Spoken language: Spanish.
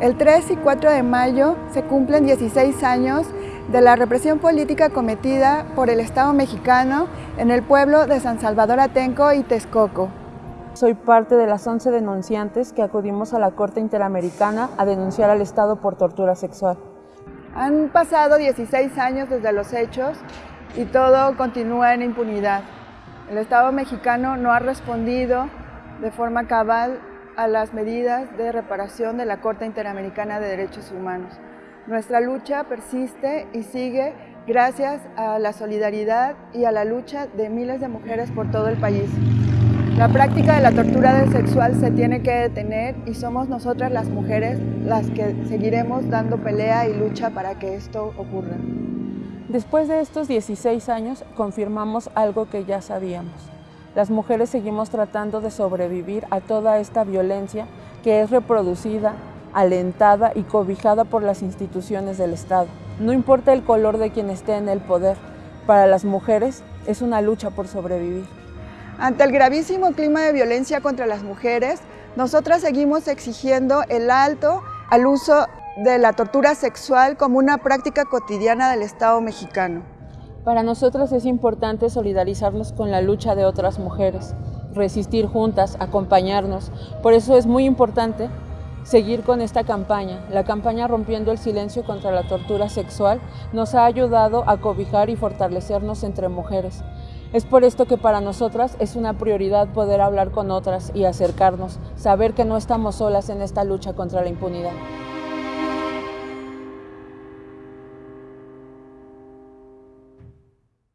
El 3 y 4 de mayo se cumplen 16 años de la represión política cometida por el Estado mexicano en el pueblo de San Salvador Atenco y Texcoco. Soy parte de las 11 denunciantes que acudimos a la Corte Interamericana a denunciar al Estado por tortura sexual. Han pasado 16 años desde los hechos y todo continúa en impunidad. El Estado mexicano no ha respondido de forma cabal a las medidas de reparación de la Corte Interamericana de Derechos Humanos. Nuestra lucha persiste y sigue gracias a la solidaridad y a la lucha de miles de mujeres por todo el país. La práctica de la tortura sexual se tiene que detener y somos nosotras las mujeres las que seguiremos dando pelea y lucha para que esto ocurra. Después de estos 16 años confirmamos algo que ya sabíamos. Las mujeres seguimos tratando de sobrevivir a toda esta violencia que es reproducida, alentada y cobijada por las instituciones del Estado. No importa el color de quien esté en el poder, para las mujeres es una lucha por sobrevivir. Ante el gravísimo clima de violencia contra las mujeres, nosotras seguimos exigiendo el alto al uso de la tortura sexual como una práctica cotidiana del Estado mexicano. Para nosotros es importante solidarizarnos con la lucha de otras mujeres, resistir juntas, acompañarnos. Por eso es muy importante seguir con esta campaña. La campaña Rompiendo el Silencio contra la Tortura Sexual nos ha ayudado a cobijar y fortalecernos entre mujeres. Es por esto que para nosotras es una prioridad poder hablar con otras y acercarnos, saber que no estamos solas en esta lucha contra la impunidad.